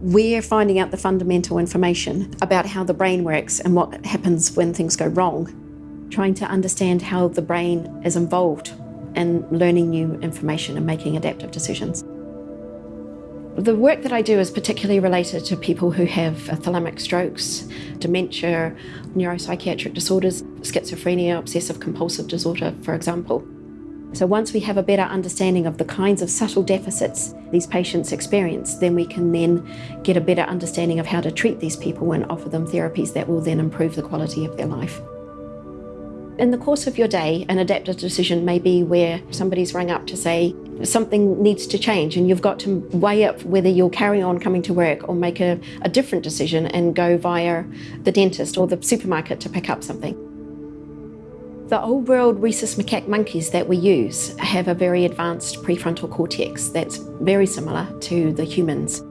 We're finding out the fundamental information about how the brain works and what happens when things go wrong, trying to understand how the brain is involved in learning new information and making adaptive decisions. The work that I do is particularly related to people who have thalamic strokes, dementia, neuropsychiatric disorders, schizophrenia, obsessive compulsive disorder, for example. So once we have a better understanding of the kinds of subtle deficits these patients experience, then we can then get a better understanding of how to treat these people and offer them therapies that will then improve the quality of their life. In the course of your day, an adaptive decision may be where somebody's rung up to say something needs to change and you've got to weigh up whether you'll carry on coming to work or make a, a different decision and go via the dentist or the supermarket to pick up something. The old world rhesus macaque monkeys that we use have a very advanced prefrontal cortex that's very similar to the humans.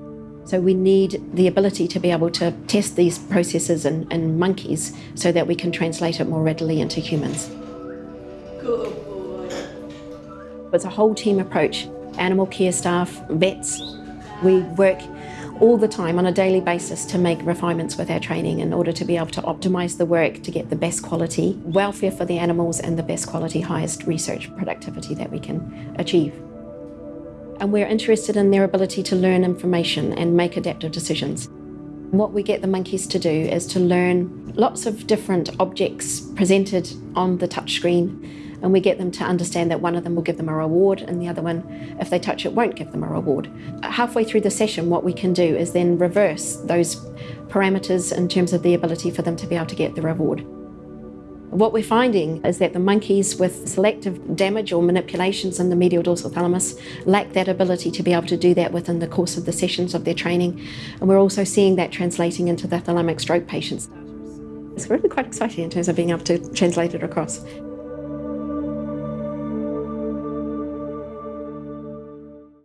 So we need the ability to be able to test these processes in, in monkeys so that we can translate it more readily into humans. Good boy. It's a whole team approach. Animal care staff, vets, we work all the time on a daily basis to make refinements with our training in order to be able to optimise the work to get the best quality welfare for the animals and the best quality, highest research productivity that we can achieve. And we're interested in their ability to learn information and make adaptive decisions. What we get the monkeys to do is to learn lots of different objects presented on the touchscreen and we get them to understand that one of them will give them a reward and the other one, if they touch it, won't give them a reward. Halfway through the session, what we can do is then reverse those parameters in terms of the ability for them to be able to get the reward. What we're finding is that the monkeys with selective damage or manipulations in the medial dorsal thalamus lack that ability to be able to do that within the course of the sessions of their training. And we're also seeing that translating into the thalamic stroke patients. It's really quite exciting in terms of being able to translate it across.